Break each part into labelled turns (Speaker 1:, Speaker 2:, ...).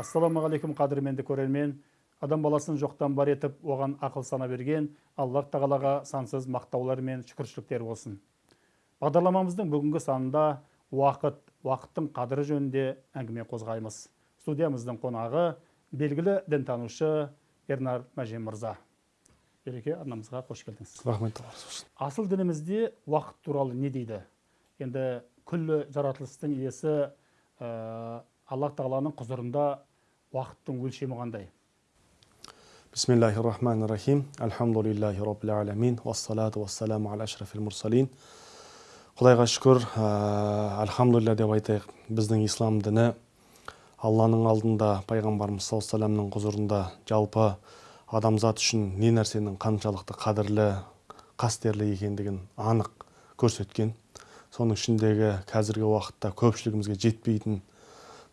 Speaker 1: ассалаумағалейкум қадірменді көрермен. Адам баласын жоқтан бар етіп оған ақыл сана берген аллах тағалаға сансыз мақтаулар мен шүкіршіліктер болсын. Бағдарламамыздың бүгінгі санында уақыт уақыттың қадірі жөнінде әңгіме қозғаймыз. Студиямыздың қонағы белгілі дінтанушы ернар мәжен мырза. Береке арнамызға қош келдіңіз.
Speaker 2: Рахмет
Speaker 1: асыл дінімізде уақыт туралы не дейді? Енді күллі жаратылыстың иесі ә, аллах тағаланың құзырында уақыттың өлшемі қандай?
Speaker 2: Бисмиллахи рахмани рахим альхамдулиллахи роббил аламин. Уассалату уассаламу аля ашрафил мурсалин. Құдайға шүкір ә, альхамдулилля деп айтайық. Біздің ислам діні алланың алдында пайғамбарымыз саллаллаху алейhi құзырында жалпы адамзат үшін не нәрсенің қаншалықты қадірлі қастерлі екендігін анық көрсеткен соның ішіндегі қазіргі уақытта көпшілігімізге жетпейтін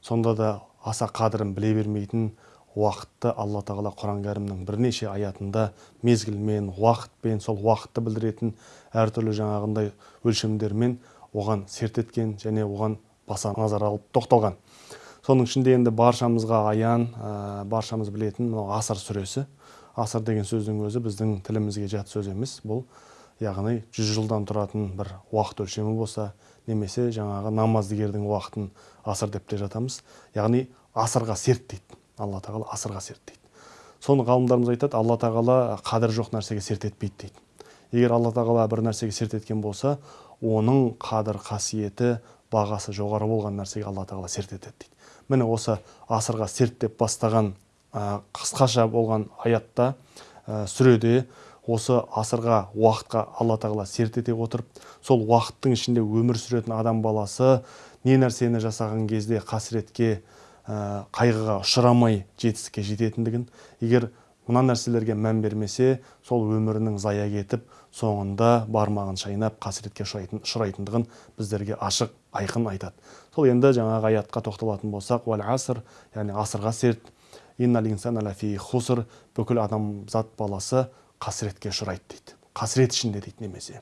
Speaker 2: сонда да аса қадірін біле бермейтін уақытты алла тағала құран кәрімнің бірнеше аятында мезгілмен уақытпен сол уақытты білдіретін әртүрлі жаңағындай өлшемдермен оған серт еткен және оған баса назар алып тоқталған. Соның ішінде енді баршамызға аян ә, баршамыз білетін мынау асыр сүресі. Асыр деген сөздің өзі біздің тілімізге жат сөз емес. Бұл яғни жүз жылдан тұратын бір уақыт өлшемі болса немесе жаңағы намаздыгердің уақытын асыр деп те жатамыз. Яғни асырға серт дейді. Алла тағала асырға серт дейді. Соны ғалымдарымыз айтады алла тағала қадірі жоқ нәрсеге серт етпейді дейді. Егер алла тағала бір нәрсеге серт еткен болса оның қадір қасиеті бағасы жоғары болған нәрсеге алла тағала серт етеді дейді. Міне осы асырға серт деп бастаған қысқаша болған аятта сүреде осы асырға уақытқа алла тағала серт ете отырып сол уақыттың ішінде өмір сүретін адам баласы не нәрсені жасаған кезде қасіретке ә, қайғыға ұшырамай жетістікке жететіндігін егер мына нәрселерге мән бермесе сол өмірінің зая кетіп соңында бармағын шайнап қасіретке ұшырайтындығын біздерге ашық айқын айтады. Сол енді жаңағы аятқа тоқталатын болсақ аср яғни асырға серт хуср бүкіл адамзат баласы қасіретке ұшырайды дейді қасірет ішінде дейді немесе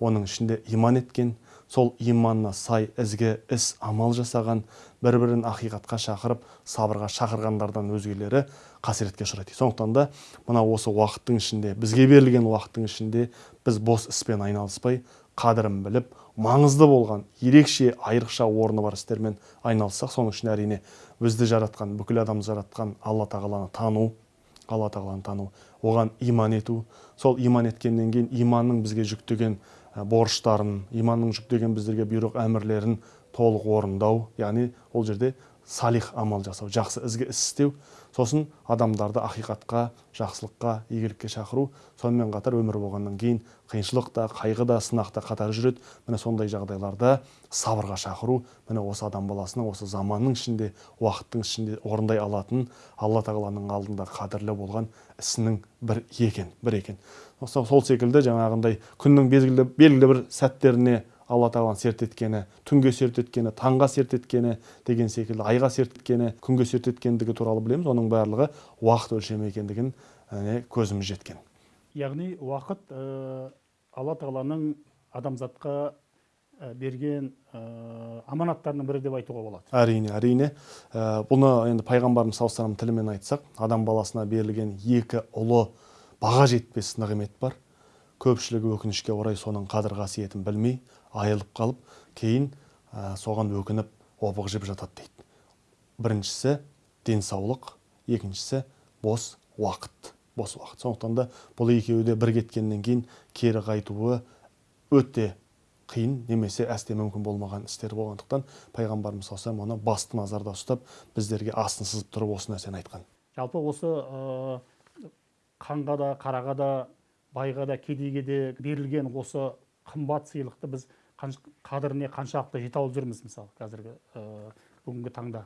Speaker 2: оның ішінде иман еткен сол иманына сай ізгі іс амал жасаған бір бірін ақиқатқа шақырып сабырға шақырғандардан өзгелері қасіретке ұшырайды сондықтан да мына осы уақыттың ішінде бізге берілген уақыттың ішінде біз бос іспен айналыспай қадірін біліп маңызды болған ерекше айрықша орны бар істермен айналыссақ соның ішінде әрине бізді жаратқан бүкіл адамды жаратқан алла тағаланы тану алла тағаланы тану оған иман ету. Сол иман еткеннен кейін иманның бізге жүктеген борыштарын иманның жүктеген біздерге бұйрық әмірлерін толық орындау яғни ол жерде салих амал жасау жақсы ізгі іс істеу. Сосын адамдарды ақиқатқа жақсылыққа игілікке шақыру сонымен қатар өмір болғаннан кейін қиыншылық та қайғы да сынақ та қатар жүреді. Міне сондай жағдайларда сабырға шақыру міне осы адам баласының осы заманның ішінде уақыттың ішінде орындай алатын алла тағаланың алдында қадірлі болған ісінің бір екен бір екен. Сол секілді жаңағындай күннің белгілі, белгілі бір сәттеріне алла тағаланың серт еткені түнге серт еткені таңға серт еткені деген секілді айға серт еткені күнге серт еткендігі туралы білеміз. Оның барлығы уақыт өлшемі екендігін көзіміз жеткен.
Speaker 1: Яғни уақыт ә, алла тағаланың адамзатқа ә, берген ә, аманаттарының бірі деп айтуға болады.
Speaker 2: Әрине әрине. Ә, бұны енді пайғамбарымыз саллаллаху тілімен айтсақ адам баласына берілген екі ұлы баға жетпес нығмет бар. Көпшілігі өкінішке орай соның қадір қасиетін білмей айылып қалып кейін ә, соған өкініп опық жеп жатады дейді. Біріншісі денсаулық екіншісі бос уақыт. Бос уақыт. Сондықтан да бұл екеуі де бір кеткеннен кейін кері қайтуы өте қиын немесе әсте мүмкін болмаған істер болғандықтан пайғамбарымыз саллаллаху оны басты назарда ұстап біздерге астын сызып тұрып осы нәрсені айтқан.
Speaker 1: Жалпы осы қанға да қараға да байға да кедейге де берілген осы қымбат сыйлықты біз қадіріне қаншалықты жете алып жүрміз мысалы қазіргі ә, бүгінгі таңда?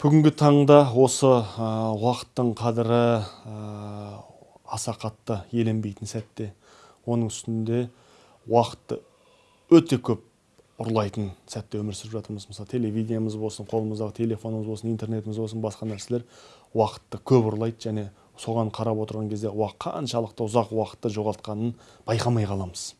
Speaker 2: Бүгінгі таңда осы ә, уақыттың қадірі ә, аса қатты еленбейтін сәтте оның үстінде уақытты өте көп ұрлайтын сәтте өмір сүріп жатырмыз. Мысалы телевидениеміз болсын қолымыздағы телефонымыз болсын интернетіміз болсын басқа нәрселер уақытты көп ұрлайды және соған қарап отырған кезде қаншалықты ұзақ уақытты жоғалтқанын байқамай қаламыз.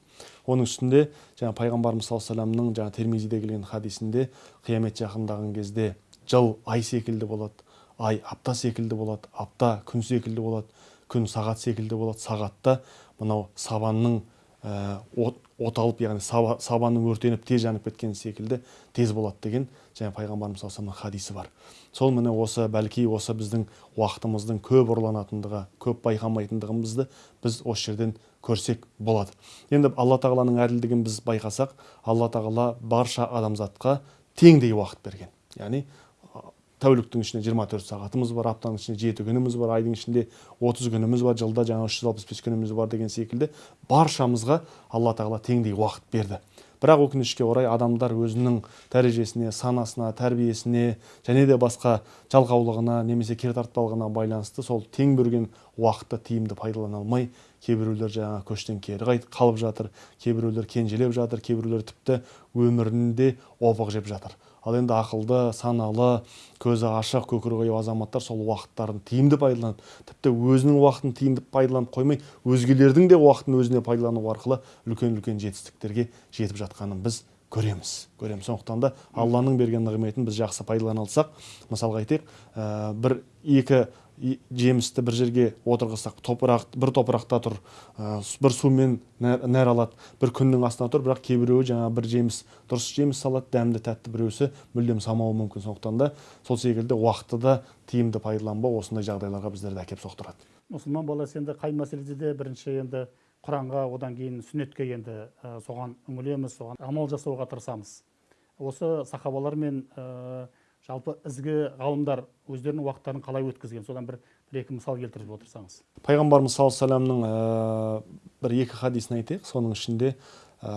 Speaker 2: Оның үстінде жаңа пайғамбарымыз саллаллаху алейhi вассаламның жаңа термизиде келген хадисінде қиямет жақындаған кезде жыл ай секілді болады ай апта секілді болады апта күн секілді болады күн сағат секілді болады. Сағатта мынау сабанның ә, от, от алып яғни саба, сабанның өртеніп тез жанып кеткені секілді тез болады деген және пайғамбарымыз саллаллаху хадисі бар. Сол міне осы бәлки осы біздің уақытымыздың көп ұрланатындығы көп байқамайтындығымызды біз осы жерден көрсек болады. Енді алла тағаланың әділдігін біз байқасақ алла тағала барша адамзатқа теңдей уақыт берген. Яғни тәуліктің ішінде 24 сағатымыз бар аптаның ішінде жеті күніміз бар айдың ішінде 30 күніміз бар жылда жаңа 365 күніміз бар деген секілді баршамызға алла тағала теңдей уақыт берді. Бірақ өкінішке орай адамдар өзінің дәрежесіне санасына тәрбиесіне және де басқа жалқаулығына немесе кертартпалығына байланысты сол тең берген уақытты тиімді пайдалана алмай кейбіреулер жаңа көштен кері қалып жатыр кейбіреулер кенжелеп жатыр кейбіреулер тіпті өмірінде опық жеп жатыр. Ал енді ақылды саналы көзі ашық көкірегі ояу азаматтар сол уақыттарын тиімді пайдаланып тіпті өзінің уақытын тиімді пайдаланып қоймай өзгелердің де уақытын өзіне пайдалану арқылы үлкен үлкен жетістіктерге жетіп жатқанын біз көреміз. Көреміз. Сондықтан да алланың берген нығметін біз жақсы пайдалана алсақ мысалға айтайық ә, бір екі жемісті бір жерге отырғызсақ топырақ бір топырақта тұр ә, бір сумен нәр алады бір күннің астында тұр бірақ кейбіреуі жаңа бір жеміс дұрыс жеміс салады дәмді тәтті біреусі мүлдем салмауы мүмкін. Сондықтан да сол секілді уақытты да тиімді пайдаланбау осындай жағдайларға біздерді әкеліп соқтырады.
Speaker 1: Мұсылман баласы енді қай мәселеде де бірінші енді құранға одан кейін сүннетке енді соған үңілеміз соған амал жасауға тырысамыз. Осы сахабалар мен ә, жалпы ізгі ғалымдар өздерінің уақыттарын қалай өткізген? Содан бір бір екі мысал келтіріп отырсаңыз.
Speaker 2: Пайғамбарымыз саллаллаху алейhi вассаламның ә, бір екі хадисін айтайық. Соның ішінде ә,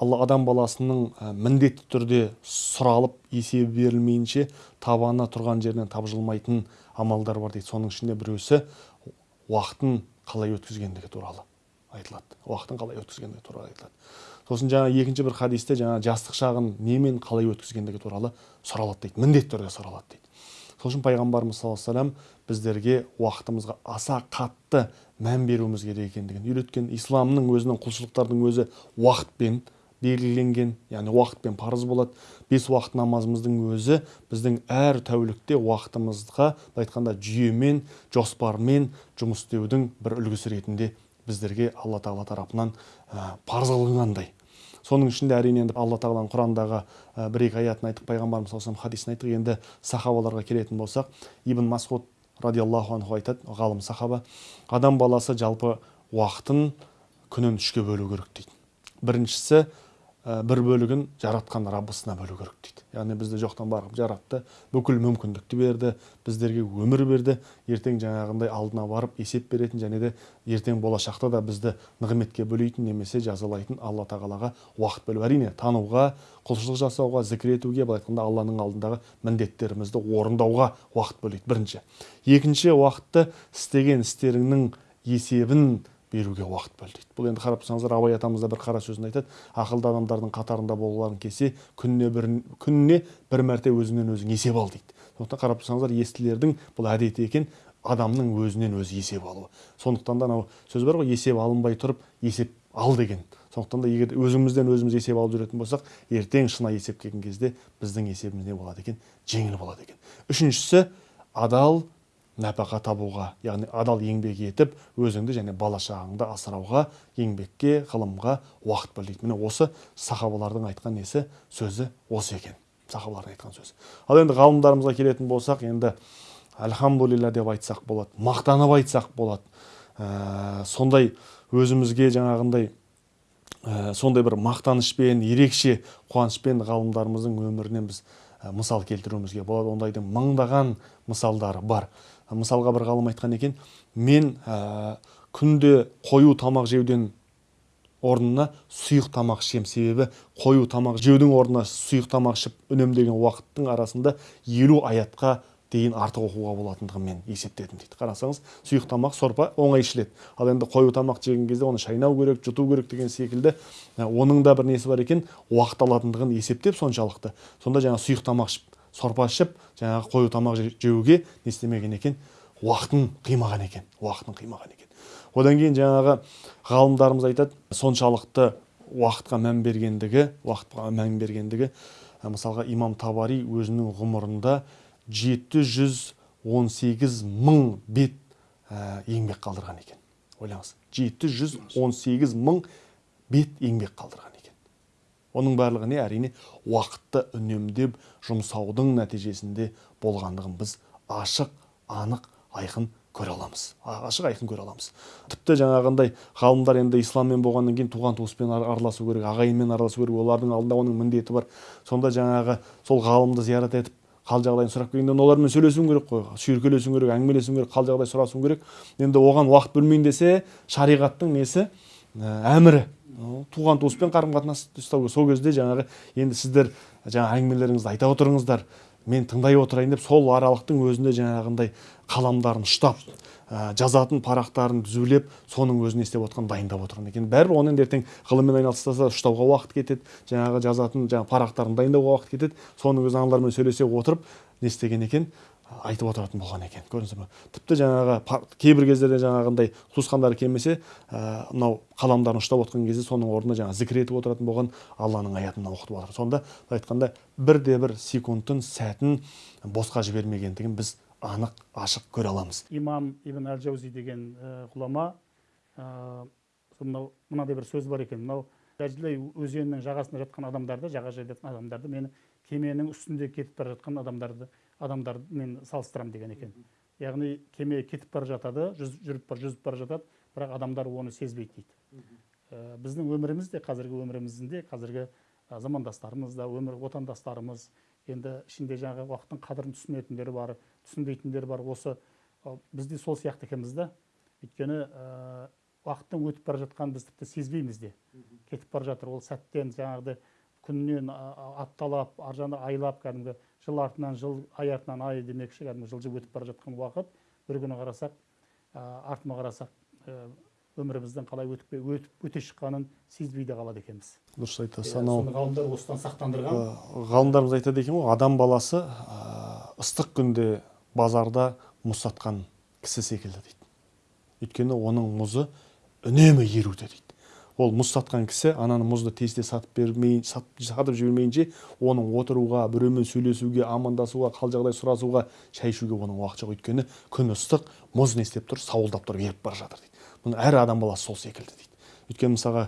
Speaker 2: алла адам баласының ә, міндетті түрде сұралып есебі берілмейінше табаны тұрған жерінен тапжылмайтын амалдар бар дейді. Соның ішінде біреусі уақытын қалай өткізгендігі туралы айтылады. Уақытын қалай өткізгендігі туралы айтылады сосын жаңа екінші бір хадисте жаңа жастық шағын немен қалай өткізгендігі туралы сұралады дейді. Міндетті түрде сұралады дейді. Сол үшін пайғамбарымыз саллаллаху алейhi вассалам біздерге уақытымызға аса қатты мән беруіміз керек екендігін үйреткен исламның өзінің құлшылықтардың өзі уақытпен белгіленген яғни уақытпен парыз болады. Бес уақыт намазымыздың өзі біздің әр тәулікте уақытымызға былай айтқанда жүйемен жоспармен жұмыс істеудің бір үлгісі ретінде біздерге алла тағала тарапынан парыз қылынғандай соның ішінде әрине енді алла тағаланың құрандағы бір екі аятын айттық пайғамбарымыз саллаллаху хадисін айттық енді сахабаларға келетін болсақ ибн масғуд радиаллаху анху айтады ғалым сахаба адам баласы жалпы уақытын күнін үшке бөлу керек дейді. Біріншісі бір бөлігін жаратқан раббысына бөлу керек дейді. Яғни бізді жоқтан барып жаратты бүкіл мүмкіндікті берді біздерге өмір берді ертең жаңағындай алдына барып есеп беретін және де ертең болашақта да бізді нығметке бөлейтін немесе жазалайтын алла тағалаға уақыт бөлу. Әрине тануға құлшылық жасауға зікір етуге былай айтқанда алланың алдындағы міндеттерімізді орындауға уақыт бөлейді. Бірінші. Екінші уақытты істеген істеріңнің есебін беруге уақыт бөл дейді бұл енді қарап тұрсаңыздар абай атамыз да бір қара сөзінде айтады. Ақылды адамдардың қатарында болғыларың келсе күніне бір күніне бір мәрте өзіңнен өзің есеп ал дейді. Сондықтан қарап тұрсаңыздар естілердің бұл әдеті екен адамның өзінен өзі есеп алуы. Сондықтан да анау сөз бар ғой есеп алынбай тұрып есеп ал деген. Сондықтан да егер өзімізден өзіміз есеп алып жүретін болсақ ертең шынайы есеп келген кезде біздің есебіміз не болады екен? Жеңіл болады екен. Үшіншісі адал нәпақа табуға яғни адал еңбек етіп өзіңді және бала шағаңды асырауға еңбекке ғылымға уақыт бөл дейді. Міне осы сахабалардың айтқан несі сөзі осы екен. Сахабалардың айтқан сөзі. Ал енді ғалымдарымызға келетін болсақ енді альхамдулилля деп айтсақ болады мақтанып айтсақ болады ә, сондай өзімізге жаңағындай ә, сондай бір мақтанышпен ерекше қуанышпен ғалымдарымыздың өмірінен біз ә, мысал келтіруімізге болады. Ондайдың мыңдаған мысалдары бар. Мысалға бір ғалым айтқан екен мен ә, күнде қою тамақ жеуден орнына сұйық тамақ ішемін себебі қою тамақ жеудің орнына сұйық тамақ ішіп үнемдеген уақыттың арасында елу аятқа дейін артық оқуға болатындығын мен есептедім дейді. Қарасаңыз сұйық тамақ сорпа оңай ішіледі. Ал енді қою тамақ жеген кезде оны шайнау керек жұту керек деген секілді оның да бір несі бар екен уақыт алатындығын есептеп соншалықты. Сонда жаңа сұйық тамақ ішіп сорпа ішіп жаңағы қою тамақ жеуге не істемеген екен? Уақытын қимаған екен уақытын қимаған екен. Одан кейін жаңағы ғалымдарымыз айтады соншалықты уақытқа мән бергендігі уақытқа мән бергендігі мысалға имам табари өзінің ғұмырында 718 мың бет еңбек қалдырған екен. Ойлаңыз 718 мың бет еңбек қалдырған оның барлығы не әрине уақытты үнемдеп жұмсаудың нәтижесінде болғандығын біз ашық анық айқын көре аламыз. Ашық айқын көре аламыз. Тіпті жаңағындай ғалымдар енді исламмен болғаннан кейін туған туыспен ар- араласу керек ағайынмен араласу керек олардың алдында оның міндеті бар. Сонда жаңағы сол ғалымды зиярат етіп қал жағдайын сұрап келгенде олармен сөйлесуің керек қой шүйіркелесуің керек әңгімелесуің керек қал жағдай сұрасуың керек. Енді оған уақыт бөлмейін десе шариғаттың несі? Ә, әмірі. Туған туыспен қарым қатынас ұстау сол кезде жаңағы енді сіздер жаңа әңгімелеріңізді айта отырыңыздар. Мен тыңдай отырайын деп сол аралықтың өзінде жаңағындай қаламдарын ұштап ә, жазатын парақтарын түзулеп соның өзін не істеп отқан дайындап отырған екен. Бәрібір оны енді ертең ғылыммен айналыспаса ұштауға уақыт кетеді жаңағы жазатын жаңағы парақтарын дайындауға уақыт кетеді соның өзін аналармен сөйлесе отырып не істеген екен? Айтып отыратын болған екен. Көрдіңіздер ме тіпті жаңағы кейбір кездерде жаңағындай туысқандары келмесе мынау қаламдарын ұштап отқан кезде соның орнына жаңағы зікір етіп отыратын болған алланың аятын оқытып отыр сонда былай айтқанда бірде бір секундтың сәтін босқа жібермегендігін біз анық ашық көре аламыз.
Speaker 1: Имам ибн әл жаузи деген ә, ғұлама ә, мынау мынандай бір сөз бар екен. Мынау дәжілей өзенінің жағасында жатқан адамдарды жағажайда жатқан адамдарды мені кеменің үстінде кетіп бара жатқан адамдарды адамдармен салыстырамын деген екен. Яғни кеме кетіп бара жатады жүз, жүріп бар жүзіп бара жатады бірақ адамдар оны сезбейді дейді. Ә, біздің өміріміз де қазіргі өмірімізде қазіргі ә, замандастарымыз да өмір отандастарымыз енді ішінде жаңағы уақыттың қадірін түсінетіндер бар түсінбейтіндер бар. Осы ә, біз де сол сияқты екенбіз да. Өйткені ә, уақыттың өтіп бара жатқанын біз тіпті сезбейміз де. Кетіп бара жатыр ол сәттен жаңағыдай күннен апталап ар жағынан айлап кәдімгі жыл артынан жыл ай артынан ай демекші кәдімгі жылжып өтіп бара жатқан уақыт бір күні қарасақ ә, артыма қарасақ ә, өміріміздің қалай өтіп өтіп өте шыққанын сезбей де қалады екенбіз.
Speaker 2: Дұрыс айтасыз
Speaker 1: Иә,
Speaker 2: анау
Speaker 1: ғалымдар осыдан сақтандырған.
Speaker 2: Ә, ғалымдарымыз айтады екен ғой адам баласы ыстық күнде базарда мұз сатқан кісі секілді дейді. Өйткені оның мұзы үнемі еруде дейді. Ол мұз сатқан кісі ананы мұзды тез тез сатып бермей сат, сатып жібермейінше оның отыруға біреумен сөйлесуге амандасуға қал жағдай сұрасуға шай ішуге оның уақыты жоқ. Өйткені күн ыстық мұз не істеп тұр сауылдап тұрып еріп бара жатыр дейді. Мұны әр адам баласы сол секілді дейді. Өйткені мысалға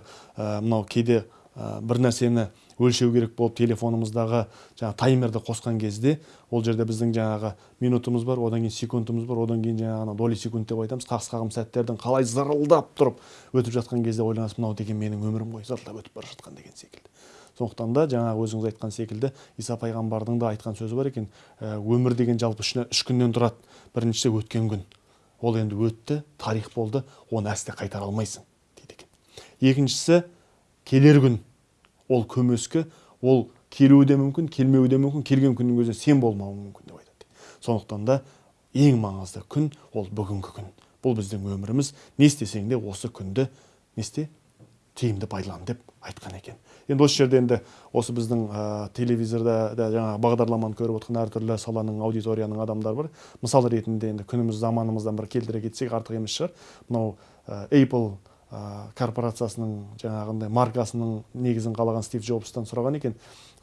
Speaker 2: мынау кейде бір нәрсені өлшеу керек болып телефонымыздағы жаңағы таймерді қосқан кезде ол жерде біздің жаңағы минутымыз бар одан кейін секундымыз бар одан кейін жаңағы доли секунд деп айтамыз қағыс қағым сәттердің қалай зырылдап тұрып өтіп жатқан кезде ойланасыз мынау деген менің өмірім ғой зырылдап өтіп бара жатқан деген секілді. Сондықтан да жаңағы өзіңіз айтқан секілді иса пайғамбардың да айтқан сөзі бар екен ә, өмір деген жалпы үш күннен тұрады біріншісі өткен күн. Ол енді өтті тарих болды оны әсте қайтара алмайсың дейді екен. Екіншісі келер күн. Ол көмескі ол келуі де мүмкін келмеуі де мүмкін келген күннің өзінде сен болмауың мүмкін деп айтады. Сондықтан да ең маңызды күн ол бүгінгі күн. Бұл біздің өміріміз. Не істесең де осы күнді не істе? Тиімді пайдалан деп айтқан екен. Енді осы жерде енді осы біздің ә, телевизорда да жаңағы бағдарламаны көріп отырған әртүрлі саланың аудиторияның адамдары бар. Мысал ретінде енді күніміз заманымыздан бір келтіре кетсек артық емес шығар. Мынау ә, Apple корпорациясының жаңағындай маркасының негізін қалаған стив джобстан сұраған екен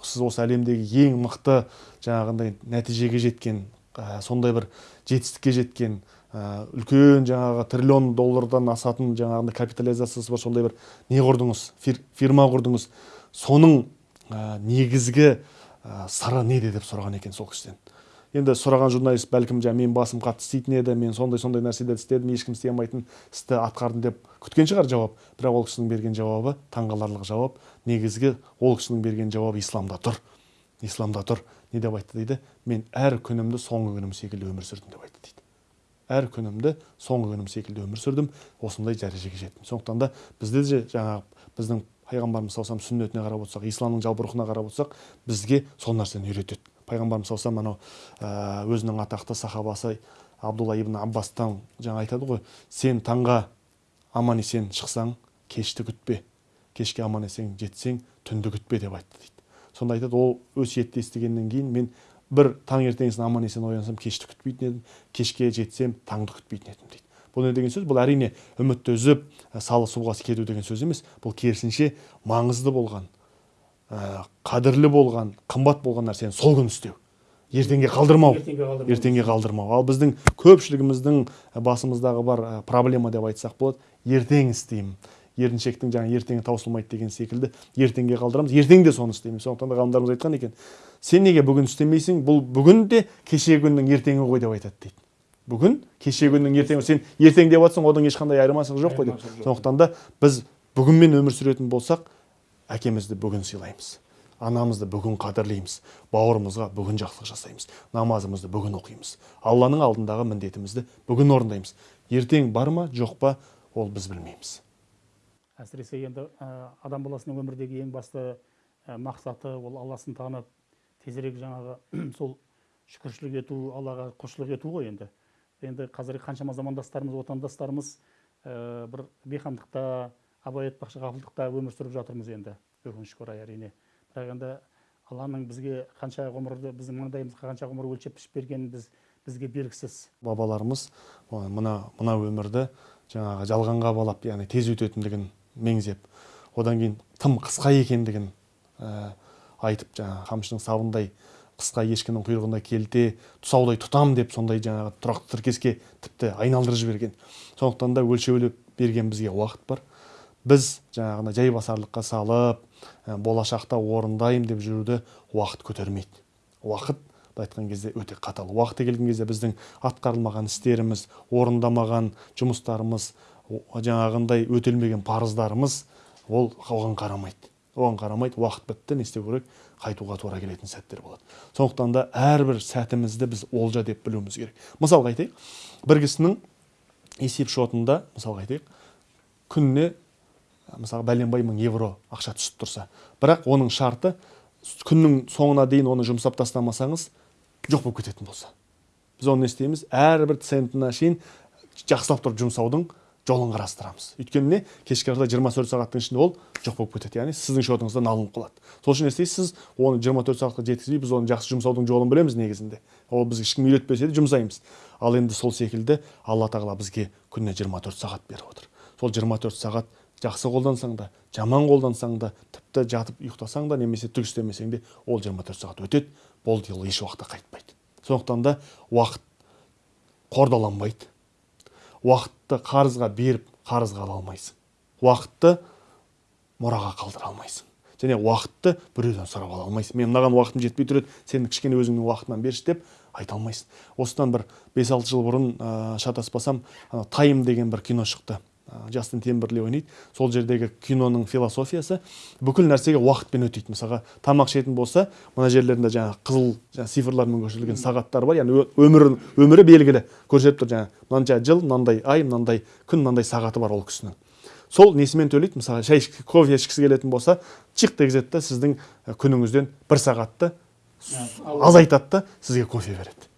Speaker 2: сіз осы әлемдегі ең мықты жаңағындай нәтижеге жеткен ә, сондай бір жетістікке жеткен ә, үлкен жаңағы триллион доллардан асатын жаңағындай капитализациясы бар сондай бір не құрдыңыз? Фир, фирма құрдыңыз? Соның ә, негізгі сыры неде? деп сұраған екен сол кісіден. Енді сұраған журналист бәлкім жаңағы менің басым қатты істейтін еді мен сондай сондай нәрселерді істедім ешкім істей алмайтын істі атқардым деп күткен шығар жауап. Бірақ ол кісінің берген жауабы таңғаларлық жауап. Негізгі ол кісінің берген жауабы исламда тұр исламда тұр не деп айтты дейді. Мен әр күнімді соңғы күнім секілді өмір сүрдім деп айтты дейді. Әр күнімді соңғы күнім секілді өмір сүрдім осындай дәрежеге жеттім сондықтан да бізде де жаңағы біздің пайғамбарымыз саллаллаху сүннетіне қарап отырсақ исламның жалпы рухына қарап отырсақ бізге сол нәрсені үйретеді. Пайғамбарымыз саллаллаху анау ә, өзінің атақты сахабасы абдулла ибн аббастан жаңа айтады ғой сен таңға аман есен шықсаң кешті күтпе. Кешке аман есен жетсең түнді күтпе деп айтты дейді. Сонда айтады ол өсиетті естігеннен кейін мен бір таңертеңгісін аман есен оянсам кешті күтпейтін едім. Кешке жетсем таңды күтпейтін едім дейді. Бұл не деген сөз? Бұл әрине үмітті үзіп ә, салы суға кету деген сөз емес. Бұл керісінше маңызды болған. Қадірлі болған қымбат болған нәрсені сол күні істеу. Ертеңге қалдырмау.
Speaker 1: Ертеңге қалдырмау.
Speaker 2: ал біздің көпшілігіміздің басымыздағы бар ә, проблема деп айтсақ болады ертең істеймін. Еріншектің жаңа ертеңі таусылмайды деген секілді ертеңге қалдырамыз ертең де соны істейміз сондықтан да ғалымдарымыз айтқан екен сен неге бүгін істемейсің? Бұл бүгін де кешегі күннің ертеңі ғой деп айтады дейді. Бүгін кешегі күннің ертеңі сен ертең деп жатсаң одан ешқандай айырмашылық жоқ қой деп. Сондықтан да біз бүгінмен өмір сүретін болсақ әкемізді бүгін сыйлаймыз. Анамызды бүгін қадірлейміз. Бауырымызға бүгін жақсылық жасаймыз. Намазымызды бүгін оқимыз. Алланың алдындағы міндетімізді бүгін орындаймыз. Ертең бар ма жоқ па ол біз білмейміз.
Speaker 1: Әсіресе енді ә, адам баласының өмірдегі ең басты ә, мақсаты ол алласын танып тезірек жаңағы сол шүкіршілік ету аллаға құлшылық ету ғой енді. Енді қазіргі қаншама замандастарымыз отандастарымыз ә, бір бейқамдықта абай айтпақшы ғафылдықта өмір сүріп жатырмыз енді өкінішке орай әрине. Бірақ енді алланың бізге қанша ғұмырды біздің маңдайымызға қанша ғұмыр өлшеп пішіп бергені біз бізге белгісіз
Speaker 2: бабаларымыз мына мына өмірді жаңағы жалғанға балап яғни тез өтетіндігін меңзеп одан кейін тым қысқа екендігін ә, айтып жаңағы қамшының сабындай қысқа ешкінің құйрығына келте тұсаудай тұтам деп сондай жаңағы тұрақты тіркеске тіпті айналдырып жіберген. Сондықтан да өлшеулеп берген бізге уақыт бар. Біз жаңағыдай жайбасарлыққа салып ә, болашақта орындаймын деп жүруді уақыт көтермейді. Уақыт былай айтқан кезде өте қатал. Уақыты келген кезде біздің атқарылмаған істеріміз орындамаған жұмыстарымыз жаңағындай өтелмеген парыздарымыз ол оған қарамайды. Оған қарамайды уақыт бітті не істеу керек қайтуға тура келетін сәттер болады. Сондықтан да әрбір сәтімізді біз олжа деп білуіміз керек. Мысалға айтайық бір кісінің есеп шотында мысалға айтайық күніне мысалы бәленбай мың евро ақша түсіп тұрса. Бірақ оның шарты күннің соңына дейін оны жұмсап тастамасаңыз жоқ болып кететін болса. Біз оны не істейміз? Әрбір центіне шейін жақсылап тұрып жұмсаудың жолын қарастырамыз. Өйткені не? Кешке қарата 24 сағаттың ішінде ол жоқ болып кетеді. Яғни сіздің шотыңыздан алынып қалады. Сол үшін не істейсіз? Сіз оны 24 сағатқа жеткізбей біз оны жақсы жұмсаудың жолын білеміз негізінде. Ол бізге ешкім үйретпесе де жұмсаймыз. Ал енді сол секілді алла тағала бізге күніне 24 сағат беріп отыр. Сол 24 сағат жақсы қолдансаң да жаман қолдансаң да тіпті жатып ұйықтасаң да немесе түк істемесең де ол 24 сағат өтеді. Болды ол еш уақытта қайтпайды. Сондықтан да уақыт қордаланбайды. Уақытты қарызға беріп қарызға ала алмайсың. Уақытты мұраға қалдыра алмайсың. Және уақытты біреуден сұрап ала алмайсың. Мен мынаған уақытым жетпей тұр еді сен кішкене өзіңнің уақытыңнан берші деп айта алмайсың. Осыдан бір 5-6 жыл бұрын ә, шатаспасам ана тайм деген бір кино шықты. Жастин темберли ойнайды. Сол жердегі киноның философиясы бүкіл нәрсеге уақытпен өтейді. Мысалға тамақ ішетін болса мына жерлерінде жаңағы қызыл жаңағы цифрлармен көрсетілген сағаттар бар. Яғни өмірі өмірі белгілі. Көрсетіп тұр жаңағы мынанша жыл мынандай ай мынандай күн мынандай сағаты бар ол кісінің. Сол несімен төлейді? Мысалы шай ішкі- кофе ішкісі келетін болса чик дегізеді да сіздің күніңізден бір сағатты азайтады да сізге кофе береді.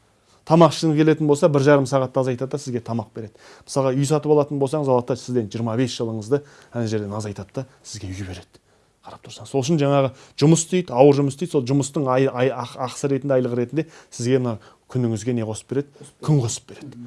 Speaker 2: Тамақ ішкіңіз келетін болса бір жарым сағатты азайтады да сізге тамақ береді. Мысалға үй сатып алатын болсаңыз алады да сізден 25 жылыңызды ана жерден азайтады да сізге үй береді. Қарап тұрсаңыз сол үшін жаңағы жұмыс істейді ауыр жұмыс істейді сол жұмыстың ай, ай, ақ- ақысы ретінде айлығы ретінде сізге мына күніңізге не қосып береді? Күн қосып береді.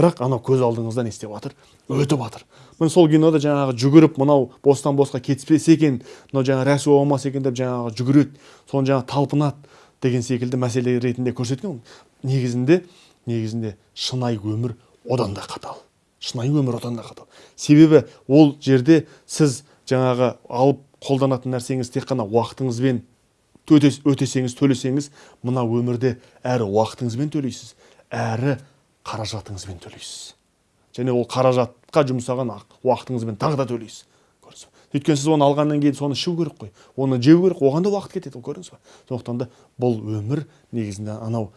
Speaker 2: Бірақ анау көз алдыңызда не істеп жатыр? Өтіп жатыр. Міне сол кинода жаңағы жүгіріп мынау бостан босқа кетпесе екен мынау жаңағы рәсуа болмаса екен деп жаңағы жүгіреді соны жаңағы талпынады деген секілді мәселе ретінде көрсеткен негізінде негізінде шынайы өмір одан да қатал. Шынайы өмір одан да қатал. Себебі ол жерде сіз жаңағы алып қолданатын нәрсеңіз тек қана уақытыңызбен өте- өтесеңіз төлесеңіз мына өмірде әрі уақытыңызбен төлейсіз әрі қаражатыңызбен төлейсіз. Және ол қаражатқа жұмсаған ақ- уақытыңызбен тағы да төлейсіз. Көрдіңіз ба? Өйткені сіз оны алғаннан кейін соны ішу керек қой. Оны жеу керек оған да уақыт кетеді көрдіңіз ба? Сондықтан да бұл өмір негізінде анау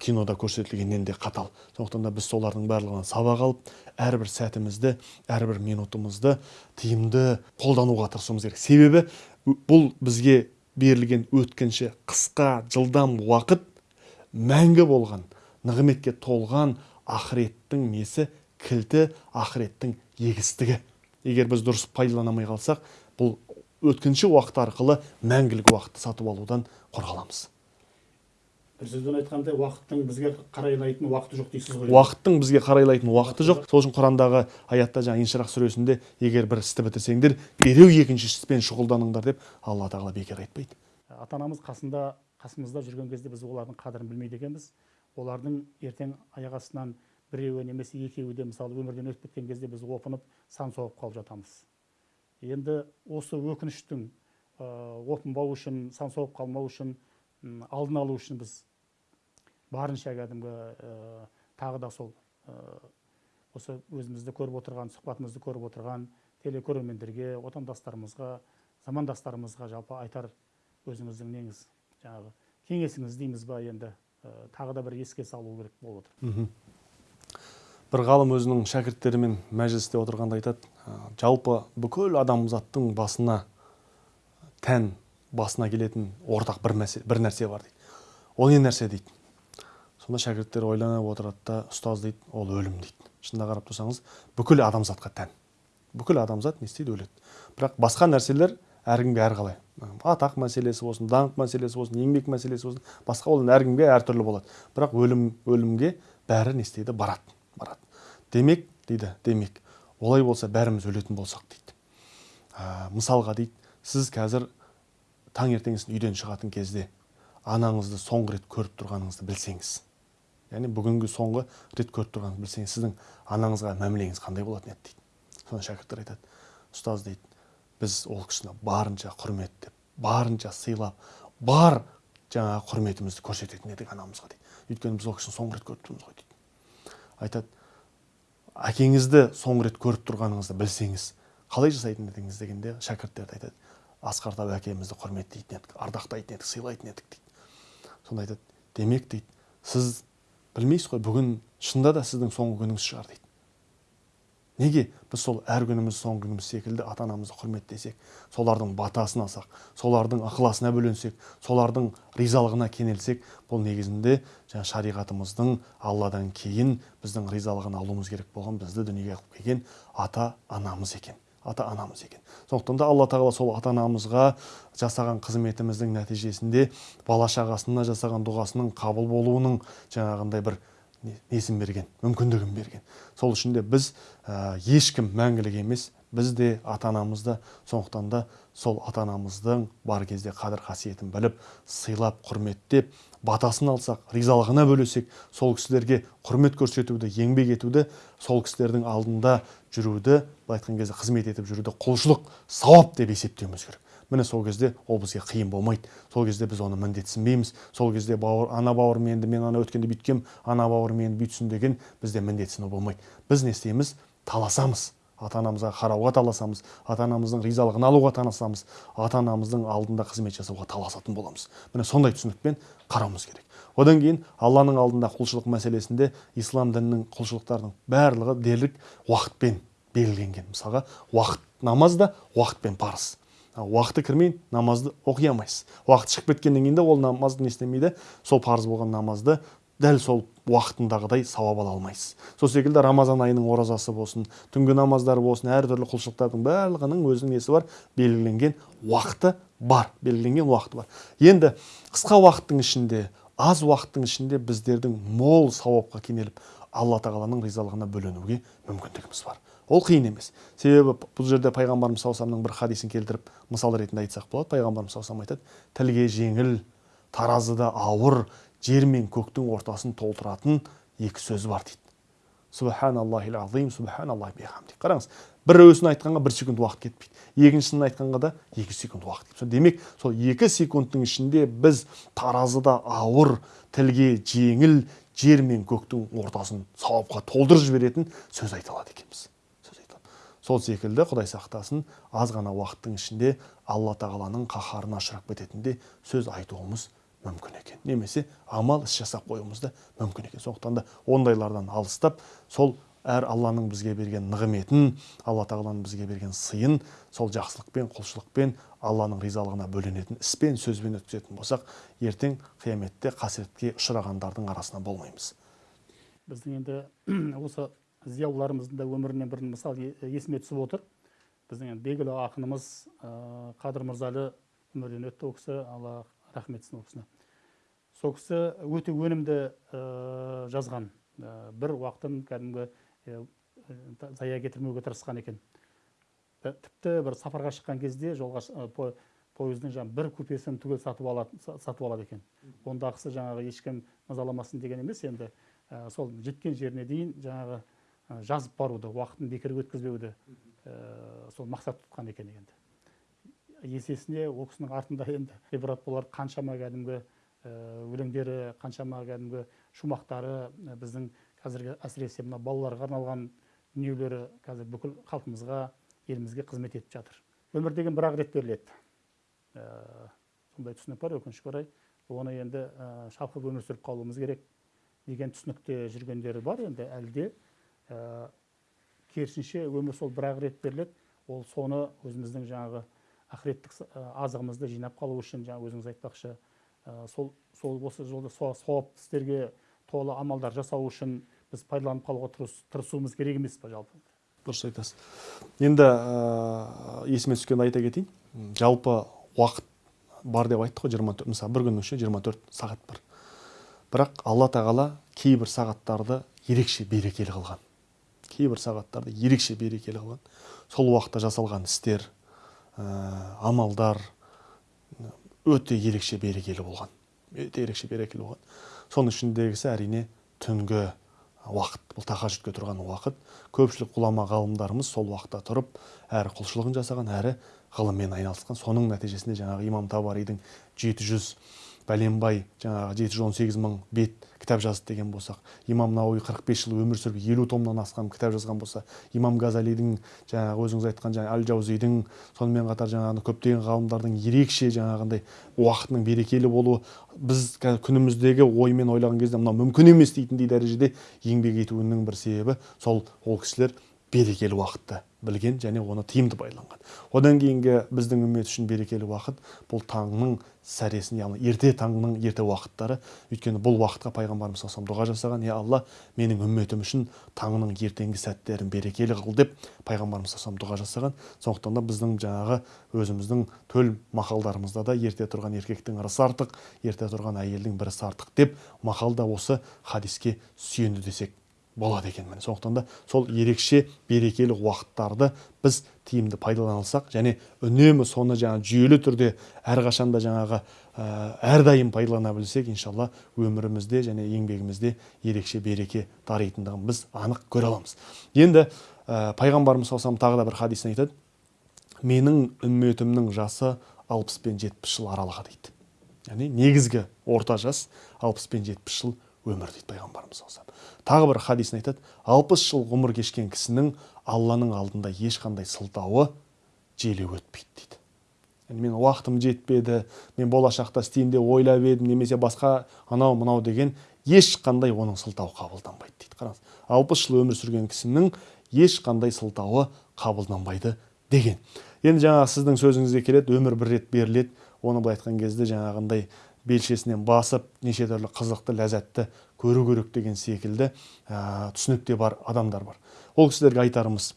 Speaker 2: кинода көрсетілгеннен де қатал. Сондықтан да біз солардың барлығынан сабақ алып әрбір сәтімізді әрбір минутымызды тиімді қолдануға тырысуымыз керек. Себебі бұл бізге берілген өткінші қысқа жылдам уақыт мәңгі болған нығметке толған ақыреттің несі кілті ақыреттің егістігі. Егер біз дұрыс пайдалана алмай қалсақ бұл өткінші уақыт арқылы мәңгілік уақытты сатып алудан қорғаламыз.
Speaker 1: Бір сөзбен айтқанда уақыттың бізге қарайлайтын уақыты жоқ дейсіз ғой.
Speaker 2: Уақыттың бізге қарайлайтын уақыты жоқ. Сол үшін құрандағы аятта жаңа инширах сүресінде егер бір істі бітірсеңдер дереу екінші іспен шұғылданыңдар деп алла тағала бекер айтпайды.
Speaker 1: Ата анамыз қасында қасымызда жүрген кезде біз олардың қадірін білмейді екенбіз. Олардың ертең аяқ астынан біреуі немесе екеуі де мысалы өмірден өтіп кеткен кезде біз опынып сан соғып қалып жатамыз. Енді осы өкініштің ә, опынбау үшін сан соғып қалмау үшін алдын алу үшін біз барынша кәдімгі ә, тағы да сол ә, осы өзімізді көріп отырған сұхбатымызды көріп отырған телекөрермендерге отандастарымызға замандастарымызға жалпы айтар өзіңіздің неңіз жаңағы кеңесіңіз дейміз ба енді? Ә, тағы да бір еске салу керек болып отыр.
Speaker 2: Бір ғалым өзінің шәкірттерімен мәжілісте отырғанда айтады «ә, жалпы бүкіл адамзаттың басына тән басына келетін ортақ бір, мәсе, бір нәрсе бар дейді. Ол не нәрсе? дейді. Сонда шәкірттер ойланып отырады да ұстаз дейді ол өлім дейді шынына қарап тұрсаңыз бүкіл адамзатқа тән. Бүкіл адамзат не істейді өледі. Бірақ басқа нәрселер әркімге әрқалай. Атақ мәселесі болсын даңқ мәселесі болсын еңбек мәселесі болсын басқа ол әркімге әртүрлі болады. Бірақ өлім өлімге бәрі не істейді? Барады барады. Демек дейді демек олай болса бәріміз өлетін болсақ дейді. Ә, мысалға дейді сіз қазір таңертеңгісін үйден шығатын кезде анаңызды соңғы рет көріп тұрғаныңызды білсеңіз яғни бүгінгі соңғы рет көріп тұрғаныңызды білсеңіз сіздің анаңызға мәмілеңіз қандай болатын еді дейді. Сонда шәкірттер айтады ұстаз дейді біз ол кісіні барынша құрметтеп барынша сыйлап бар жаңағы құрметімізді көрсететін едік анамызға дейді. Өйткені біз ол кісіні соңғы рет көріп тұрмыз ғой дейді. Айтады әкеңізді соңғы рет көріп тұрғаныңызды білсеңіз қалай жасайтын едіңіз? дегенде шәкірттер айтады асқар тау әкемізді құрметтейтін едік ардақтайтын едік сыйлайтын едік дейді. Сонда айтады демек дейді сіз білмейсіз ғой бүгін шынында да сіздің соңғы күніңіз шығар дейді. Неге біз сол әр күніміз соңғы күніміз секілді ата анамызды құрметтесек солардың батасын алсақ солардың ықыласына бөленсек солардың ризалығына кенелсек бұл негізінде жаңа шариғатымыздың алладан кейін біздің ризалығын алуымыз керек болған бізді дүниеге алып келген ата анамыз екен. Ата анамыз екен. Сондықтан да алла тағала сол ата анамызға жасаған қызметіміздің нәтижесінде бала шағасына жасаған дұғасының қабыл болуының жаңағындай бір несін берген мүмкіндігін берген. Сол үшін де біз ә, ешкім мәңгілік емес біз де ата анамыз да сондықтан да сол ата анамыздың бар кезде қадір қасиетін біліп сыйлап құрметтеп батасын алсақ ризалығына бөлесек сол кісілерге құрмет көрсетуді еңбек етуді сол кісілердің алдында жүруді былай айтқан кезде қызмет етіп жүруді құлшылық сауап деп есептеуіміз керек. Міне сол кезде ол бізге қиын болмайды. Сол кезде біз оны міндетсінбейміз. Сол кезде бауыр ана бауырым енді мен ана өткенде бүйткем ана бауырым енді бүйтсін деген бізде міндетсіну болмайды. Біз не істейміз? Таласамыз. Ата анамызға қарауға таласамыз ата анамыздың ризалығын алуға таласамыз ата анамыздың алдында қызмет жасауға таласатын боламыз. Міне сондай түсінікпен қарауымыз керек. Одан кейін алланың алдында құлшылық мәселесінде ислам дінінің құлшылықтарының барлығы дерлік уақытпен белгіленген. Мысалға уақыт намаз да уақытпен парыз. Уақыты кірмей намазды оқи алмайсыз. Уақыт шығып кеткеннен кейін де ол намазды не істемейді? Сол парыз болған намазды дәл сол уақытындағыдай сауап ала алмайсыз. Сол секілді рамазан айының оразасы болсын түнгі намаздар болсын әртүрлі құлшылықтардың барлығының өзінің несі бар? Белгіленген уақыты бар белгіленген уақыты бар. Енді қысқа уақыттың ішінде аз уақыттың ішінде біздердің мол сауапқа кенеліп алла тағаланың ризалығына бөленуге мүмкіндігіміз бар. Ол қиын емес. Себебі бұл жерде пайғамбарымыз саллаллаху бір хадисін келтіріп мысал ретінде айтсақ болады. Пайғамбарымыз саллаллаху айтады тілге жеңіл таразыда ауыр жер мен көктің ортасын толтыратын екі сөз бар дейді. Субханаллахил азим субханаллахи бихамди. Қараңыз біреуісін айтқанға бір секунд уақыт кетпейді. Екіншісін айтқанға да екі секунд уақыт кетпейді. Демек сол екі секундтың ішінде біз таразыда ауыр тілге жеңіл жер мен көктің ортасын сауапқа толтырып жіберетін сөз айта алады екенбіз. Сол секілді құдай сақтасын аз ғана уақыттың ішінде алла тағаланың қаһарына ұшырап кететіндей сөз айтуымыз мүмкін екен. Немесе амал іс жасап қоюымыз да мүмкін екен. Сондықтан да ондайлардан алыстап сол әр алланың бізге берген нығметін алла тағаланың бізге берген сыйын сол жақсылықпен құлшылықпен алланың ризалығына бөленетін іспен сөзбен өткізетін болсақ ертең қияметте қасіретке ұшырағандардың арасында болмаймыз.
Speaker 1: Біздің енді осы зиялыларымыздың да өмірінен бір мысал есіме түсіп отыр. Біздің енді белгілі ақынымыз қадыр мырзалы өмірден өтті ол кісі. Алла рахмет етсін ол кісіне сол кісі өте өнімді ә, жазған. Ә, бір уақытын кәдімгі зая кетірмеуге тырысқан екен. Тіпті бір сапарға шыққан кезде жолға ә, пойыздың жаңағы бір купесін түгел сатып алады са- сатып алады екен. Ондағысы жаңағы ешкім мазаламасын деген емес енді. Ә, сол жеткен жеріне дейін жаңағы ә, жазып баруды уақытын бекер өткізбеуді ә, сол мақсат тұтқан екен енді. Есесіне ол кісінің артында енді ғибрат болар қаншама кәдімгі өлеңдері қаншама кәдімгі шумақтары ә, біздің қазіргі әсіресе мына балаларға арналған дүниелері қазір бүкіл халқымызға елімізге қызмет етіп жатыр. Өмір деген бір ақ рет беріледі. Ә, сондай түсінік бар өкінішке орай оны енді ә, шалқып өмір сүріп қалуымыз керек деген түсінікте жүргендері бар. Енді әлі де керісінше өмір сол бір ақ рет беріледі ол соны өзіміздің жаңағы ақыреттік азығымызды жинап қалу үшін жаңа өзіңіз айтпақшы сол сол осы жолда са- сауапты істерге толы амалдар жасау үшін біз пайдаланып қалуға тырыс- тырысуымыз керек емес па жалпы?
Speaker 2: Дұрыс айтасыз. Енді ә, есіме түскенді айта кетейін. Жалпы уақыт бар деп айттық қой жиырма төрт мысалы бір күннің ішінде жиырма төрт сағат бар. Бірақ алла тағала кейбір сағаттарды ерекше берекелі қылған. Кейбір сағаттарды ерекше берекелі қылған. Сол уақытта жасалған істер ә, амалдар өте ерекше берекелі болған өте ерекше берекелі болған соның ішіндегісі әрине түнгі уақыт бұл тахажүдке тұрған уақыт көпшілік ғұлама ғалымдарымыз сол уақытта тұрып әрі құлшылығын жасаған әрі ғылыммен айналысқан соның нәтижесінде жаңағы имам табаридің жеті жүз бәленбай жаңағы жеті жүз он сегіз мың бет кітап жазды деген болсақ имам науи қырық бес жыл өмір сүріп елу томнан астам кітап жазған болса имам газалидің жаңағы өзіңіз айтқан жаңағы әл жаузидің сонымен қатар жаңағы көптеген ғалымдардың ерекше жаңағындай уақытының берекелі болуы біз күніміздегі оймен ойлаған кезде мынау мүмкін емес дейтіндей дәрежеде еңбек етуінің бір себебі сол ол кісілер берекелі уақытты білген және оны тиімді пайдаланған одан кейінгі біздің үмбет үшін берекелі уақыт бұл таңның сәресін яғни ерте таңның ерте уақыттары. Өйткені бұл уақытқа пайғамбарымыз саллаллаху дұға жасаған иә алла менің үмметім үшін таңның ертеңгі сәттерін берекелі қыл деп пайғамбарымыз саллаллаху дұға жасаған. Сондықтан да біздің жаңағы өзіміздің төл мақалдарымызда да ерте тұрған еркектің ырысы артық ерте тұрған әйелдің бір ісі артық деп мақал да осы хадиске сүйенді десек болады екен міне. Сондықтан да сол ерекше берекелі уақыттарды біз тиімді пайдалансақ және үнемі соны жаңа жүйелі түрде әрқашанда жаңағы ә, әрдайым пайдалана білсек иншалла өмірімізде және еңбегімізде ерекше береке даритындығын біз анық көре аламыз. Енді ә, пайғамбарымыз саллаллаху тағы да бір хадисін айтады. Менің үмметімнің жасы алпыс пен жетпіс жыл аралығы дейді. Яғни негізгі орта жас алпыс пен жетпіс жыл өмір дейді пайғамбарымыз саллаллаху тағы бір хадисін айтады. Алпыс жыл ғұмыр кешкен кісінің алланың алдында ешқандай сылтауы желеу өтпейді дейді. Yani мен уақытым жетпеді мен болашақта істеймін деп ойлап едім немесе басқа анау мынау деген ешқандай оның сылтауы қабылданбайды дейді. Қараңыз алпыс жыл өмір сүрген кісінің ешқандай сылтауы қабылданбайды деген. Енді жаңағы сіздің сөзіңізге келеді өмір бір рет беріледі. Оны былай айтқан кезде жаңағындай белшесінен басып неше түрлі қызықты ләззатты көру керек деген секілді ә, түсінікте бар адамдар бар. Ол кісілерге айтарымыз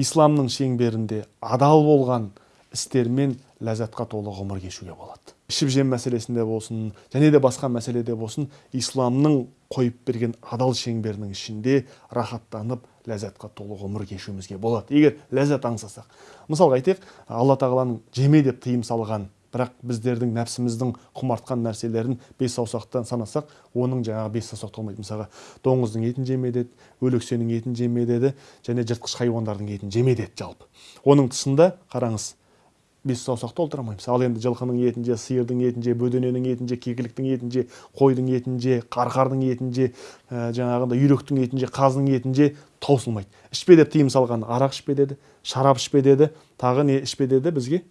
Speaker 2: исламның шеңберінде адал болған істермен ләззатқа толы ғұмыр кешуге болады. Ішіп жем мәселесінде болсын және де басқа мәселеде болсын исламның қойып берген адал шеңберінің ішінде рахаттанып ләззатқа толы ғұмыр кешуімізге болады. Егер ләззат аңсасақ мысалға айтайық алла тағаланың жеме деп тыйым салған бірақ біздердің нәпсіміздің құмартқан нәрселерін бес саусақтан санасақ оның жаңағы бес саусақ толмайды. Мысалға доңыздың етін жеме деді өлексенің етін жеме деді және жыртқыш хайуандардың етін жеме деді жалпы. Оның тұсында қараңыз бес саусақ толтыра алмаймыз ал енді жылқының етін же сиырдың етін же бөдененің етін же кекіліктің етін же қойдың етін же қарқардың етін же ә, жаңағындай үйректің етін же қаздың етін же таусылмайды. Ішпе деп тыйым салған арақ ішпе деді шарап ішпе деді тағы не ішпе деді бізге?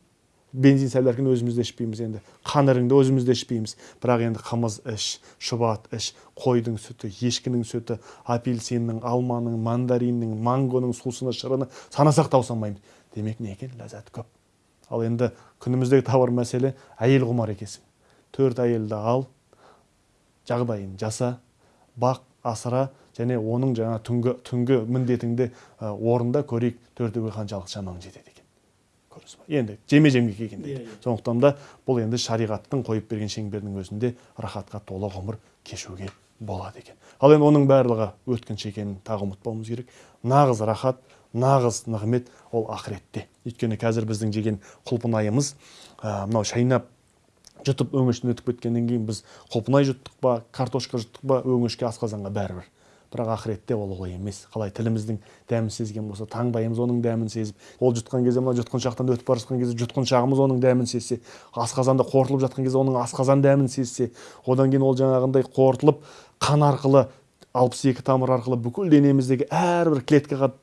Speaker 2: Бензин сәлеркін өзіміз де ішпейміз енді қанырыңды өзіміз де ішпейміз бірақ енді қымыз іш шұбат іш қойдың сүті ешкінің сүті апельсиннің алманың мандариннің мангоның сусыны шырыны санасақ таусылмаймыз демек не екен ләззат көп ал енді күніміздегі бір мәселе әйел құмар екенсің төрт әйелді ал жағдайын жаса бақ асыра және оның жаңа түнгі түнгі міндетіңді орында көрейік төртеуге қаншалықты шамаң жетеді ба енді жеме жемге келгенде.
Speaker 1: Иә, иә.
Speaker 2: сондықтан да бұл енді шариғаттың қойып берген шеңбердің өзінде рахатқа толы ғұмыр кешуге болады екен. Ал енді оның барлығы өткінші екенін тағы ұмытпауымыз керек. Нағыз рахат нағыз нығмет ол ақыретте. Өйткені қазір біздің жеген құлпынайымыз ә, мынау шайнап жұтып өңештен өтіп кеткеннен кейін біз құлпынай жұттық па картошка жұттық па өңешке асқазанға бәрібір. Бірақ ақыретте ол олай емес. Қалай тіліміздің дәмін сезген болса таңдайымыз оның дәмін сезіп ол жұтқан кезде мына жұтқыншақтан өтіп бара жатқан кезде жұтқыншағымыз оның дәмін сезсе асқазанда қорытылып жатқан кезде оның асқазан дәмін сезсе одан кейін ол жаңағындай қорытылып қан арқылы алпыс екі тамыр арқылы бүкіл денеміздегі әрбір клеткаға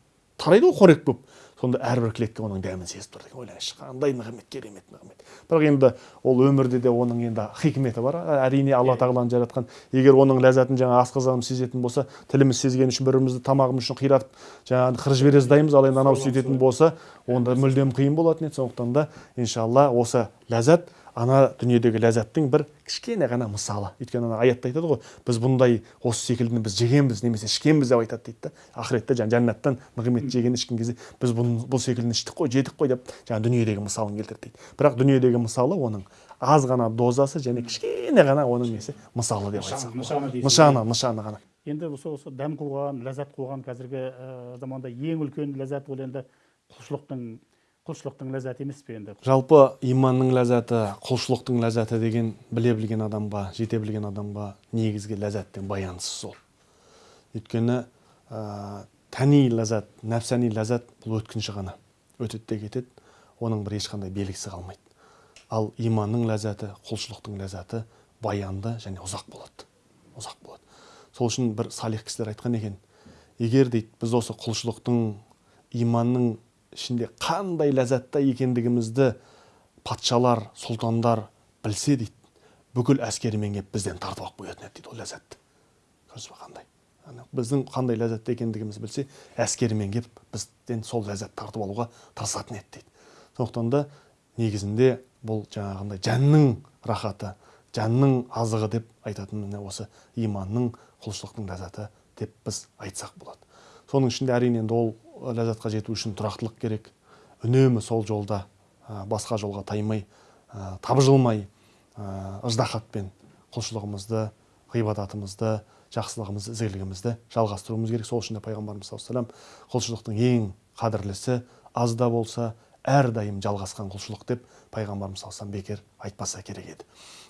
Speaker 2: тарайды ғой қорек болып сонда әрбір клетка оның дәмін сезіп тұр деген ойлаңызшы қандай нығмет керемет нығмет бірақ енді ол өмірде де оның енді хикметі бар. Әрине алла тағаланың жаратқан егер оның ләззатын жаңа асқазанымыз сезетін болса тіліміз сезгені үшін бір бірімізді тамағымыз үшін қиратып жаңағы қырып жібере жаздаймыз ал енді анау сөйтетін болса онда мүлдем қиын болатын еді. Сондықтан да иншалла осы ләззат ана дүниедегі ләззаттың бір кішкене ғана мысалы. Өйткені ана аятта айтады ғой біз бұндай осы секілдіні біз жегенбіз немесе ішкенбіз деп айтады дейді да. Ақыретте жаңағы жәннаттан нығмет жеген ішкен кезде біз бұны бұл секілдіні іштік қой жедік қой деп жаңағы дүниедегі мысалын келтірді дейді. Бірақ дүниедегі мысалы оның аз ғана дозасы және кішкене ғана оның несі? Мысалы деп айтсақ.
Speaker 1: Нышаны
Speaker 2: нышаны нышаны ғана.
Speaker 1: Енді осы осы дәм қуған ләззат қуған қазіргі ә, заманда ең үлкен ләззат ол енді құлшылықтың құлшылықтың ләззаты емес пе енді?
Speaker 2: Жалпы иманның ләззаты құлшылықтың ләззаты деген біле білген адамға жете білген адамға негізгі ләззаттен баянсыз ол өйткені ә, тәни ләззат нәпсани ләззат бұл өткінші ғана. Өтеді де кетеді оның бір ешқандай белгісі қалмайды. Ал иманның ләззаты құлшылықтың ләззаты баянды және ұзақ болады. Ұзақ болады. Сол үшін бір салих кісілер айтқан екен егер дейді біз осы құлшылықтың иманның ішінде қандай ләззатта екендігімізді патшалар сұлтандар білсе дейді. Бүкіл әскерімен келіп бізден тартып алып қоятын еді дейді ол ләззатты көрдіңіз ба қандай? Біздің қандай ләззатта екендігімізді білсе әскерімен келіп бізден сол ләззатты тартып алуға тырысатын еді дейді. Сондықтан да негізінде бұл жаңағындай жанның рахаты жанның азығы деп айтатын міне осы иманның құлшылықтың ләззаты деп біз айтсақ болады. Соның ішінде әрине енді ол ләззатқа жету үшін тұрақтылық керек. Үнемі сол жолда ә, басқа жолға таймай ә, табжылмай ә, ыждахатпен құлшылығымызды ғибадатымызды жақсылығымызды ізгілігімізді жалғастыруымыз керек. Сол үшін де пайғамбарымыз саллаллаху алейхи құлшылықтың ең қадірлісі аз да болса әрдайым жалғасқан құлшылық деп пайғамбарымыз саллаллаху бекер айтпаса керек еді.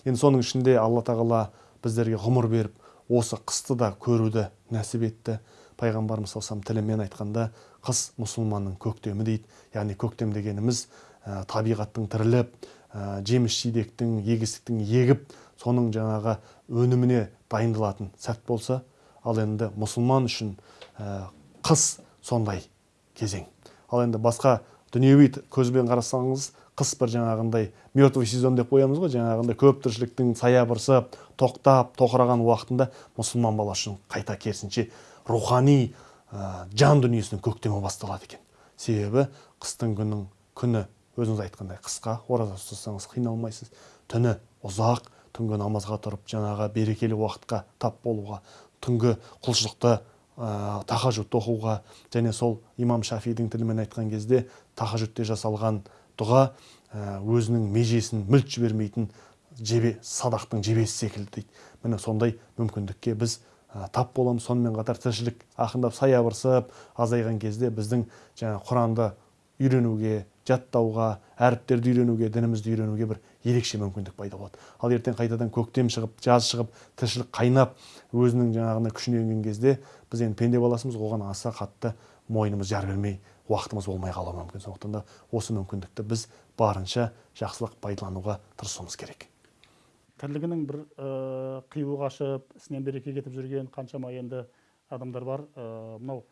Speaker 2: Енді соның ішінде алла тағала біздерге ғұмыр беріп осы қысты да көруді нәсіп етті. Пайғамбарымыз саллаллаху тілімен айтқанда қыс мұсылманның көктемі дейді. Яғни көктем дегеніміз ә, табиғаттың тіріліп ә, жеміс жидектің егістіктің егіп соның жаңағы өніміне дайындалатын сәт болса ал енді мұсылман үшін ә, қыс сондай кезең. Ал енді басқа дүниеви көзбен қарасаңыз қыс бір жаңағындай мертвый сезон деп қоямыз ғой. Жаңағындай көп тіршіліктің саябырсып тоқтап тоқыраған уақытында мұсылман баласы үшін қайта керісінше рухани жан дүниесінің көктемі басталады екен. Себебі қыстың күнің күні. Өзіңіз айтқандай қысқа ораза ұстасаңыз қиналмайсыз. Түні ұзақ түнгі намазға тұрып жаңағы берекелі уақытқа тап болуға түнгі құлшылықты ә, оқуға және сол имам шафидің тілімен айтқан кезде тахажудте жасалған дұға өзінің межесін мүлт жібермейтін жебе садақтың жебесі секілді дейді. Міне сондай мүмкіндікке біз тап боламыз сонымен қатар тіршілік ақындап саябырсып азайған кезде біздің жаңа құранды үйренуге жаттауға әріптерді үйренуге дінімізді үйренуге бір ерекше мүмкіндік пайда болады. Ал ертең қайтадан көктем шығып жаз шығып тіршілік қайнап өзінің жаңағына күшіне енген кезде біз енді пенде баласымыз оған аса қатты мойнымыз жар бермей уақытымыз болмай қалуы мүмкін. Сондықтан да осы мүмкіндікті біз барынша жақсылық пайдалануға тырысуымыз керек.
Speaker 1: Тірлігінің бір ә, қиюы қашып ісінен береке кетіп жүрген қаншама енді адамдар бар. Ә, мынау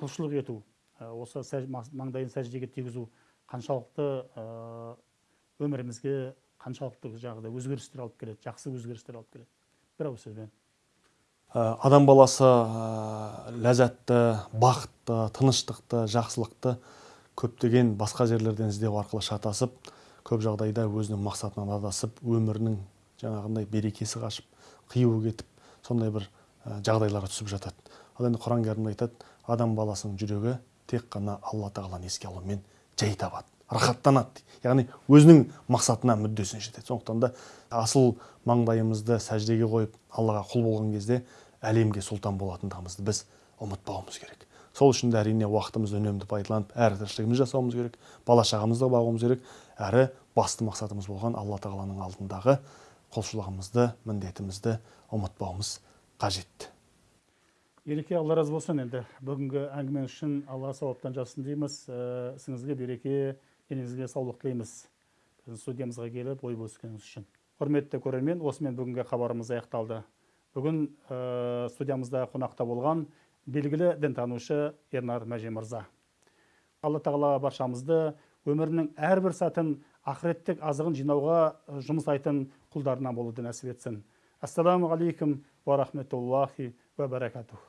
Speaker 1: құлшылық ету ә, осы сәж, маңдайын сәждеге тигізу қаншалықты ә, өмірімізге қаншалықты жаңағыдай өзгерістер алып келеді жақсы өзгерістер алып келеді. Бір ауыз сөзбен
Speaker 2: адам баласы ә, ләззатты бақытты тыныштықты жақсылықты көптеген басқа жерлерден іздеу арқылы шатасып көп жағдайда өзінің мақсатынан адасып өмірінің жаңағындай берекесі қашып қиюы кетіп сондай бір ә, жағдайларға түсіп жатады. Ал енді құран кәрімде айтады адам баласының жүрегі тек қана алла тағаланы еске алумен жай табады рахаттанады яғни өзінің мақсатына мүддесіне жетеді. Сондықтан да асыл маңдайымызды сәждеге қойып аллаға құл болған кезде әлемге сұлтан болатындығымызды біз ұмытпауымыз керек. Сол үшін де әрине уақытымызды үнемді пайдаланып әрі тіршілігімізді жасауымыз керек бала шағамызды бағуымыз керек әрі басты мақсатымыз болған алла тағаланың алдындағы құлшылығымызды міндетімізді ұмытпауымыз қажет.
Speaker 1: Ереке алла разы болсын енді. Бүгінгі әңгімеңіз үшін алла сауаптан жазсын дейміз. Ә, ісіңізге береке денеңізге саулық тілейміз. Біздің студиямызға келіп ой бөліскеніңіз үшін. Құрметті көрермен осымен бүгінгі хабарымыз аяқталды. Бүгін ә, студиямызда қонақта болған белгілі дінтанушы ернар мәжен мырза алла тағала баршамызды өмірінің әрбір сәтін ақыреттік азығын жинауға ә, жұмсайтын құлдарынан болуды нәсіп етсін. Ассаламу алейкум уа рахметуллахи уа баракатух.